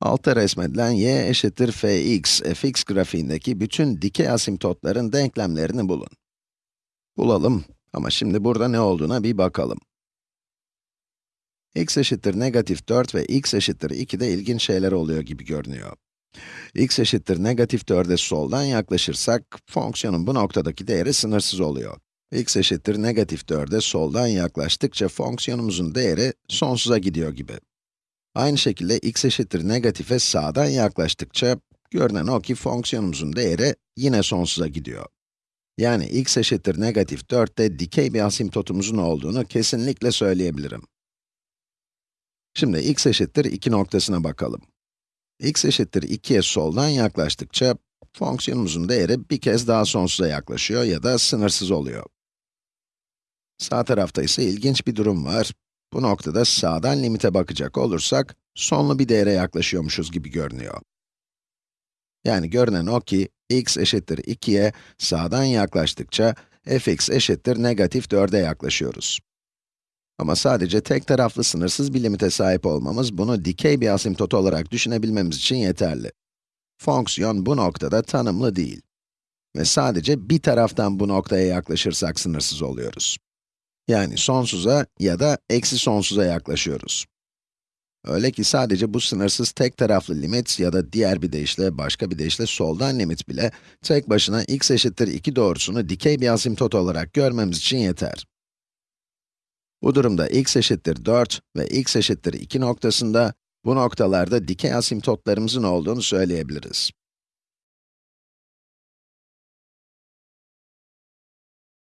Altta resmedilen y eşittir fx, fx grafiğindeki bütün dikey asimptotların denklemlerini bulun. Bulalım ama şimdi burada ne olduğuna bir bakalım. x eşittir negatif 4 ve x eşittir 2 de ilginç şeyler oluyor gibi görünüyor. x eşittir negatif 4'e soldan yaklaşırsak, fonksiyonun bu noktadaki değeri sınırsız oluyor. x eşittir negatif 4'e soldan yaklaştıkça fonksiyonumuzun değeri sonsuza gidiyor gibi. Aynı şekilde x eşittir negatife sağdan yaklaştıkça, görünen o ki fonksiyonumuzun değeri yine sonsuza gidiyor. Yani x eşittir negatif 4'te dikey bir asimptotumuzun olduğunu kesinlikle söyleyebilirim. Şimdi x eşittir 2 noktasına bakalım. x eşittir 2'ye soldan yaklaştıkça, fonksiyonumuzun değeri bir kez daha sonsuza yaklaşıyor ya da sınırsız oluyor. Sağ tarafta ise ilginç bir durum var. Bu noktada sağdan limite bakacak olursak, sonlu bir değere yaklaşıyormuşuz gibi görünüyor. Yani görünen o ki, x eşittir 2'ye sağdan yaklaştıkça, fx eşittir negatif 4'e yaklaşıyoruz. Ama sadece tek taraflı sınırsız bir limite sahip olmamız, bunu dikey bir asimptot olarak düşünebilmemiz için yeterli. Fonksiyon bu noktada tanımlı değil. Ve sadece bir taraftan bu noktaya yaklaşırsak sınırsız oluyoruz. Yani sonsuza ya da eksi sonsuza yaklaşıyoruz. Öyle ki sadece bu sınırsız tek taraflı limit ya da diğer bir deyişle, başka bir deyişle soldan limit bile tek başına x eşittir 2 doğrusunu dikey bir asimptot olarak görmemiz için yeter. Bu durumda x eşittir 4 ve x eşittir 2 noktasında, bu noktalarda dikey asimptotlarımızın olduğunu söyleyebiliriz.